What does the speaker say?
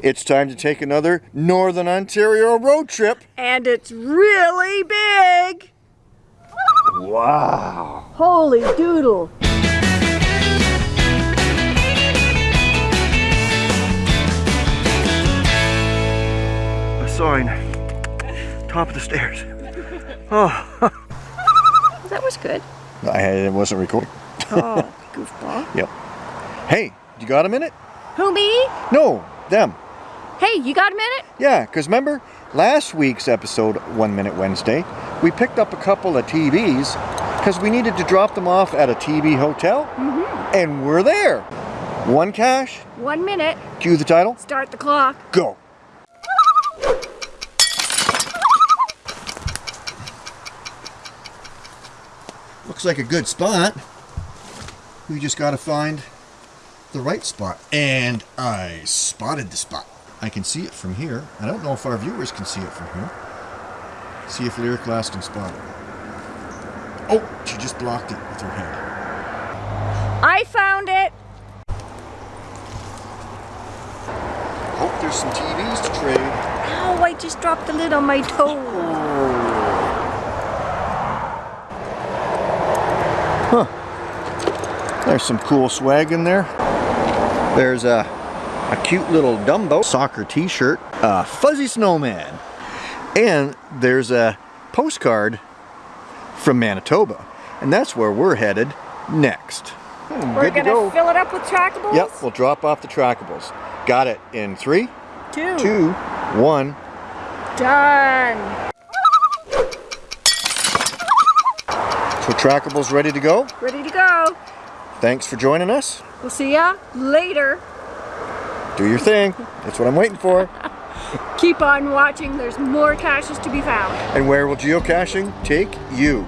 It's time to take another Northern Ontario road trip. And it's really big. Wow. Holy doodle. A sign. Top of the stairs. Oh. That was good. I it wasn't recording. Oh, goofball. Yep. Hey, you got a minute? Who, me? No, them. Hey, you got a minute? Yeah, because remember last week's episode, One Minute Wednesday, we picked up a couple of TBs because we needed to drop them off at a TB hotel, Mm-hmm. and we're there. One cache, One minute. cue the title, Start the clock. go. Looks like a good spot. We just got to find the right spot. And I spotted the spot. I can see it from here. I don't know if our viewers can see it from here. See if Lyric Glass can spot it. Oh, she just blocked it with her head. I found it. Oh, there's some TBs to trade. Ow, I just dropped the lid on my toe. Huh. There's some cool swag in there. There's a, a cute little Dumbo soccer t-shirt, a fuzzy snowman, and there's a postcard from Manitoba. And that's where we're headed next. Hmm, We're good to gonna go. fill it up with trackables. Yep, we'll drop off the trackables. Got it in three, Two. two, one. Done. So trackables ready to go. Ready to go. Thanks for joining us. We'll see ya later. Do your thing. That's what I'm waiting for. Keep on watching. There's more caches to be found. And where will geocaching take you?